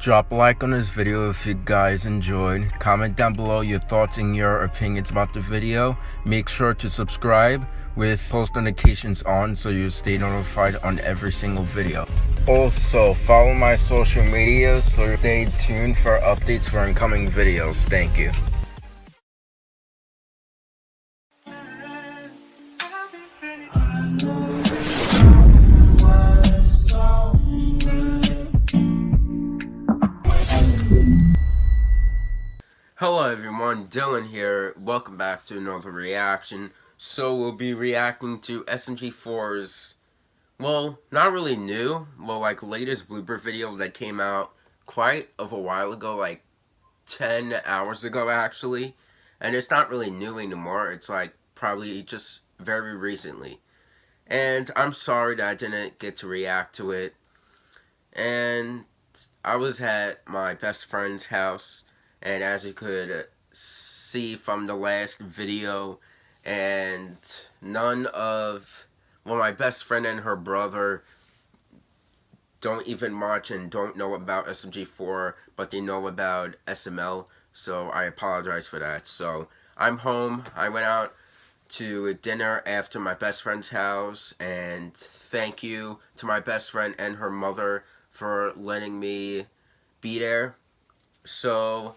Drop a like on this video if you guys enjoyed. Comment down below your thoughts and your opinions about the video. Make sure to subscribe with post notifications on so you stay notified on every single video. Also, follow my social media so stay tuned for updates for incoming videos. Thank you. Hello everyone, Dylan here. Welcome back to another reaction. So we'll be reacting to SMG4's, well, not really new, well like latest blooper video that came out quite of a while ago, like 10 hours ago actually. And it's not really new anymore, it's like probably just very recently. And I'm sorry that I didn't get to react to it. And I was at my best friend's house and as you could see from the last video and none of well my best friend and her brother don't even watch and don't know about SMG4 but they know about SML so I apologize for that. So I'm home. I went out to dinner after my best friend's house and thank you to my best friend and her mother for letting me be there. So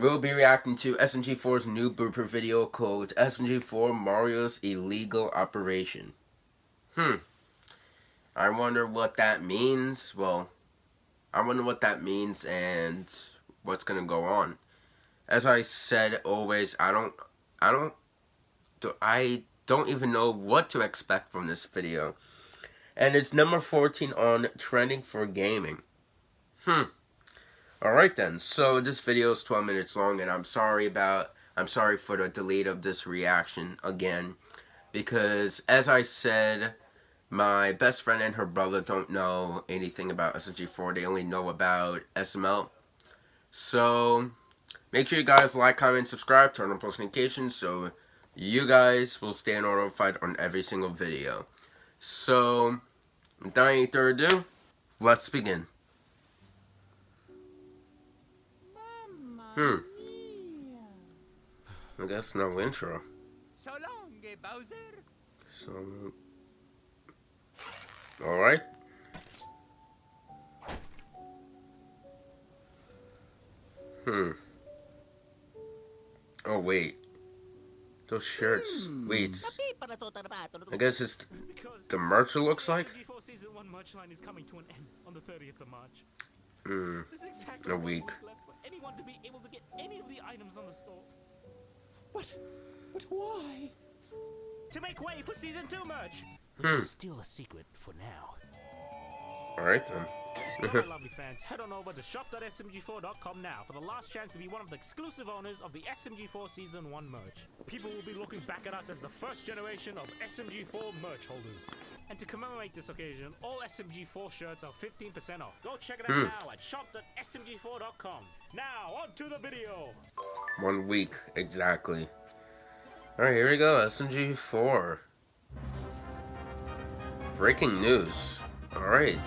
We'll be reacting to SMG4's new blooper video called SMG4 Mario's Illegal Operation. Hmm. I wonder what that means. Well, I wonder what that means and what's gonna go on. As I said always, I don't, I don't, I don't even know what to expect from this video. And it's number 14 on Trending for Gaming. Hmm. Alright then, so this video is 12 minutes long and I'm sorry about, I'm sorry for the delay of this reaction again. Because as I said, my best friend and her brother don't know anything about SMG4, they only know about SML. So, make sure you guys like, comment, subscribe, turn on post notifications so you guys will stay notified on every single video. So, without any further ado, let's begin. Hmm. I guess no intro. So long, Bowser. So. All right. Hmm. Oh wait. Those shirts. Hmm. Wait. I guess it's the merch it looks like. Season one merch line is coming to an end on the 30th of March. Hmm. A week anyone to be able to get any of the items on the store. But, but why? To make way for season two merch. Which hmm. is still a secret for now. Alright then. Alright, lovely fans, head on over to shop.smg4.com now for the last chance to be one of the exclusive owners of the SMG4 Season 1 merch. People will be looking back at us as the first generation of SMG4 merch holders. And to commemorate this occasion, all SMG4 shirts are 15% off. Go check it out hmm. now at shop.smg4.com. Now, on to the video! One week, exactly. Alright, here we go, SMG4. Breaking news. Alright.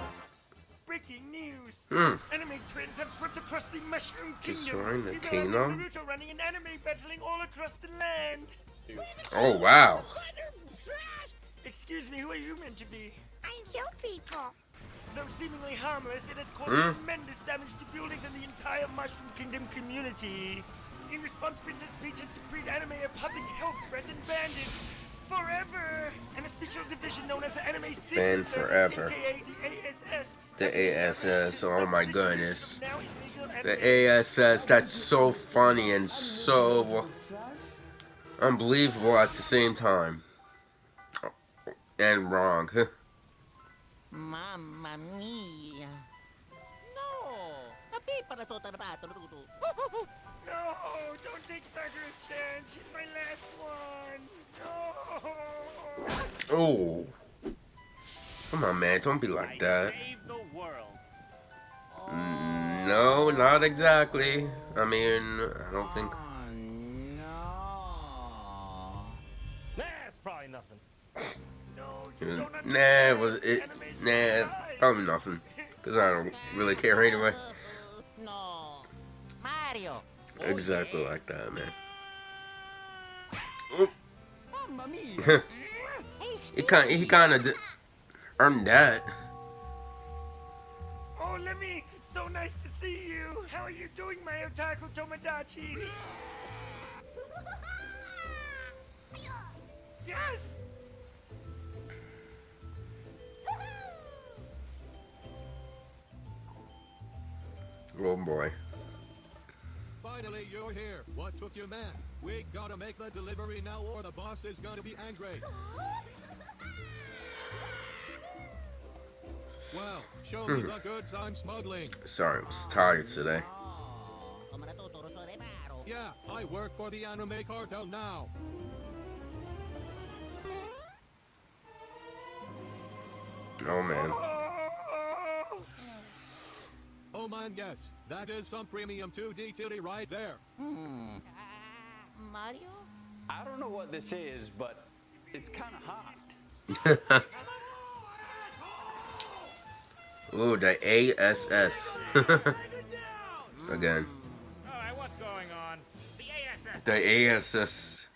Breaking news! Hmm. Anime trends have swept across the Mushroom Kingdom. Destroying the kingdom? Naruto running an anime battling all across the land. Oh, wow. Excuse me, who are you meant to be? I'm people. Though seemingly harmless, it has caused mm. tremendous damage to buildings and the entire Mushroom Kingdom community. In response, Princess Peach has decreed anime a public health threat and banned it forever. An official division known as the Anime Secret forever. aka the ASS. The ASS, oh my goodness. The ASS, that's so funny and so unbelievable at the same time and wrong. Mamma mia. No! No! Don't take such a chance. She's my last one. No! Oh. Come on, man. Don't be like that. Mm, no, not exactly. I mean, I don't think... Oh, no. That's probably nothing. Nah, it was it? Nah, probably nothing. Cause I don't really care anyway. No. Mario. Exactly like that, man. Mamma mia! Hey, He kind he kind of earned that. Oh, Lemmy, it's so nice to see you. How are you doing, my otaku Tomodachi? Yes! Oh boy. Finally, you're here. What took you, man? We gotta make the delivery now, or the boss is gonna be angry. Well, show me hmm. the goods I'm smuggling. Sorry, I was tired today. Come na tuturo to reparo. Yeah, I work for the anime cartel now. Oh man. Oh, Oh man, yes, that is some premium 2D titty right there. Hmm. Mario? I don't know what this is, but it's kind of hot. Ooh, the ASS. Again. Alright, what's going on? The ASS. The ASS.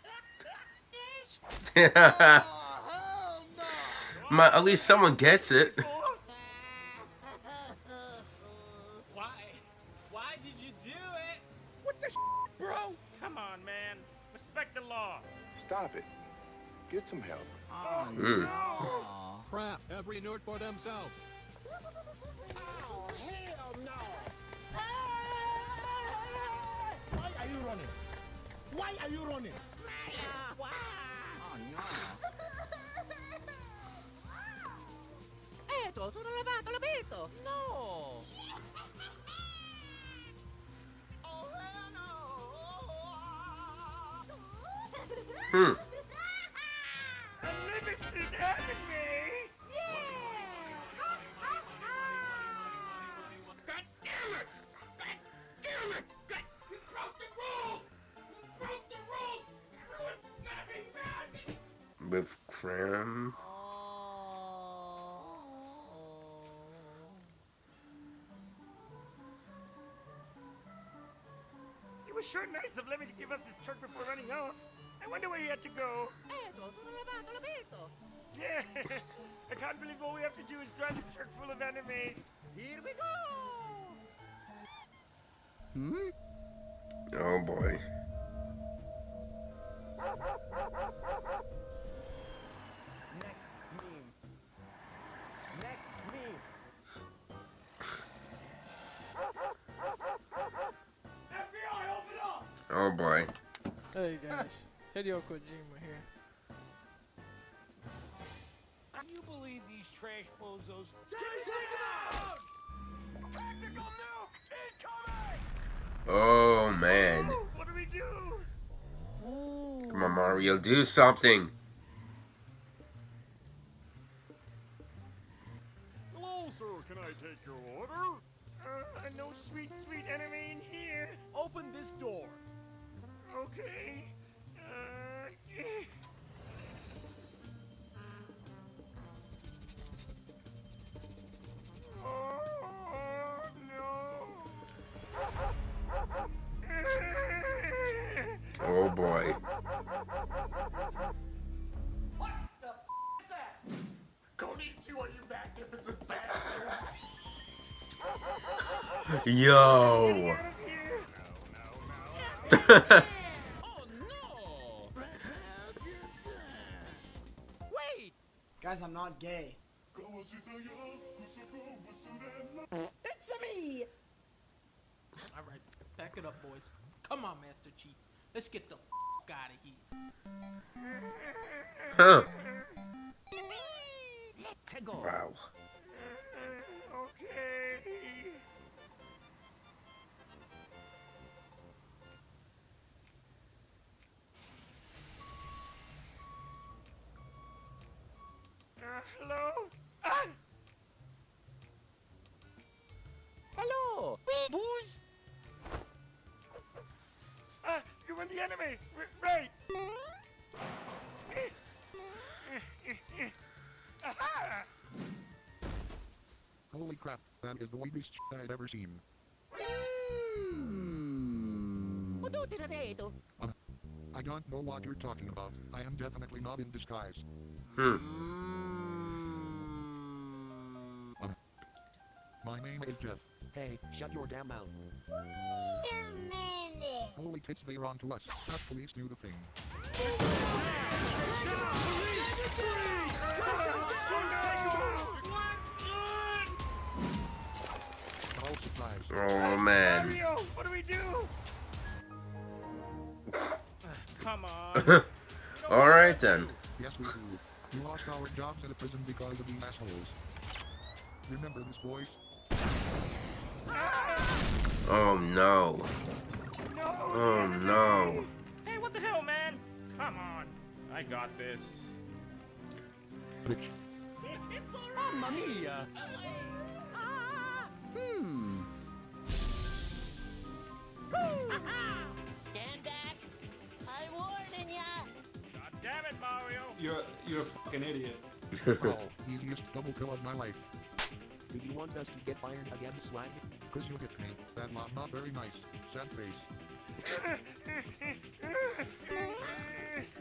My, at least someone gets it. What the bro? Come on, man. Respect the law. Stop it. Get some help. Oh, Mm. Crap, every nerd for themselves. Why are you running? Why are you running? Eto, sono lavato, l'abito. No. Hmm. With cram. It was sure nice of Lemmy to give us his truck before running off. I wonder where he had to go. Eto, sono lavato, l'abito. Yeah, I can't believe all we have to do is drive this truck full of anime. Here we go. Hmm? Oh boy. Next meme. Next meme. FBI, open up! Oh boy. Hey guys, Hideo Kojima here. Can you believe these trash bozos? Oh man. What do we do? Come on, Mario, do something. Hello, sir. Can I take your order? Uh, no sweet, sweet anime in here. Open this door. Okay. Uh, eh. Oh, no. Oh boy. Konnichiwa, you magnificent bastards. Yo. Out of here. not gay. It's me! Alright, back it up, boys. Come on, Master Chief. Let's get the f out of here. Huh. Let's go. Wow. The anime! R- right! Holy crap, that is the weirdest shit I've ever seen. I don't know what you're talking about. I am definitely not in disguise. Hmm. My name is Jeff. Hey, shut your damn mouth. Holy tits, they're on to us. That police do the thing. Oh man. Mario, what do we do? Come on. All right then. Yes, we do. We lost our jobs in the prison because of these assholes. Remember this, boys? Oh no. No. Oh no. Hey, what the hell, man? Come on. I got this. Bitch. it's alright. Mamma mia. Hmm. Stand back. I'm warning ya. God damn it, Mario. You're you're a fucking idiot. Wow, easiest double kill of my life. Do you want us to get fired again, swag? Cause you hit me. That was not very nice. Sad face.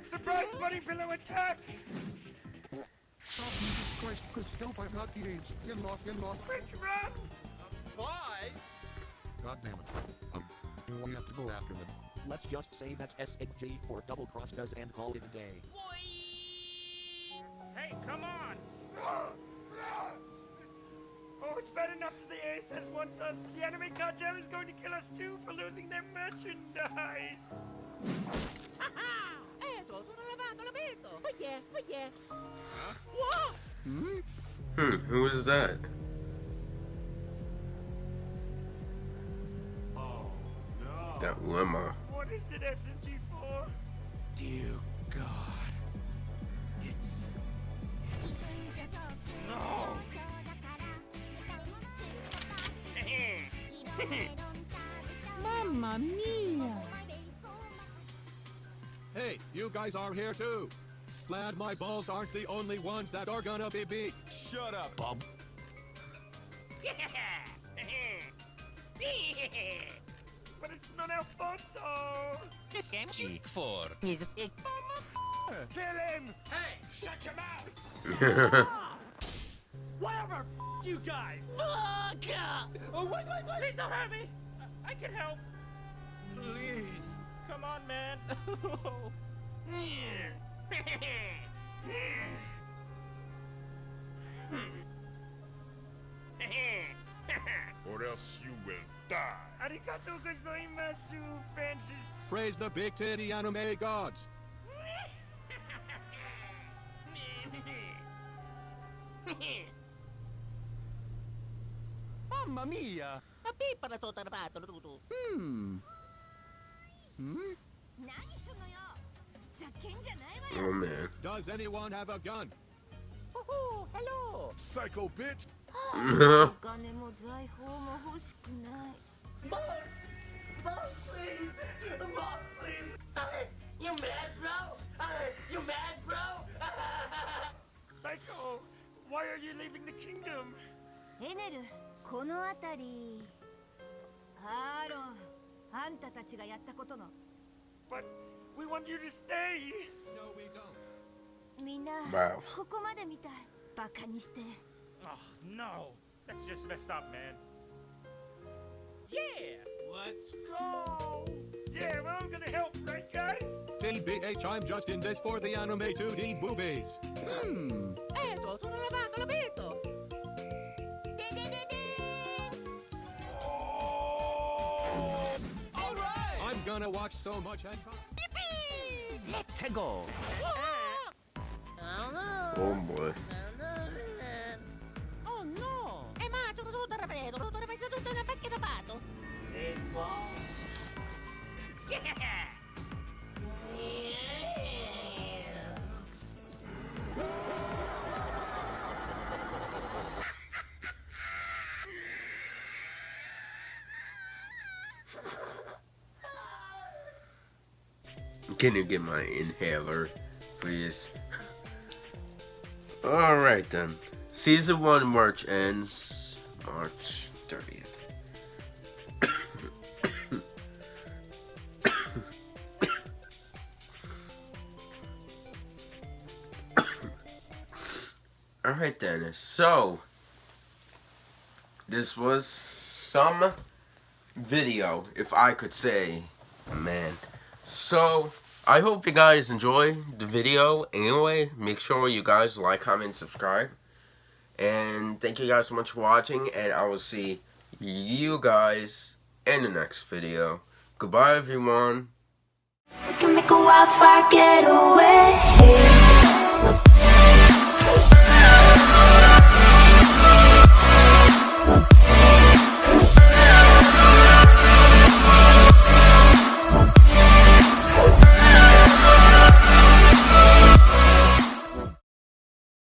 Surprise bunny pillow attack! Oh, Jesus Christ, Chris, help, I've got the AIDS. Get lost, get lost. Quick, run! Why? God damn it. Um, we have to go after them. Let's just say that SMG4 double crossed us and call it a day. Hey, come on. It's bad enough that the ASS wants us. The anime cartel is going to kill us too for losing their merchandise. Eto, sono lavato, l'abito. Yeah, oh yeah. Hmm. Who is that? Oh no. That lemma. What is it, SMG for? Dear God. It's. It's. No! Mamma mia! Hey, you guys are here too. Glad my balls aren't the only ones that are gonna be beat. Shut up, Bob. But it's not our fault, though. SMG4 is a Kill him! Hey, shut your mouth. Whatever! F- you guys! fuck up. Oh, wait, wait, wait! Please don't hurt me. I can help. Please. Come on, man. or else you will die. Arigato gozaimasu, Francis. Praise the big titty anime gods. Mamma mia! Tapi para to tarapato tutu. Hmm. Hmm? Oh man. Does anyone have a gun? Oh, hello. Psycho bitch! お金も財宝も欲しくない。 Boss! Boss, please! Boss, please! Uh, you mad, bro? Uh, you mad, bro? Psycho, why are you leaving the kingdom? エネル、 この辺り。アーロン、あんたたちがやったことの。 But we want you to stay. No, we don't. みんな、 Wow. ここまで見たい。バカにして。 Oh no. That's just messed up, man. Yeah. Let's go. Yeah, we're all gonna help, right, guys? TBH, I'm just in this for the anime 2D boobies. Hmm. Eto, sono lavato, l'abito. で I'm gonna watch so much and Let's go. Oh no. Oh boy. Can you get my inhaler, please? Alright then. Season 1 March ends March 30th. Alright then, so this was some video, if I could say, man. So, I hope you guys enjoy the video. Anyway, make sure you guys like, comment, subscribe. And thank you guys so much for watching. And I will see you guys in the next video. Goodbye, everyone. Can make a wildfire get away.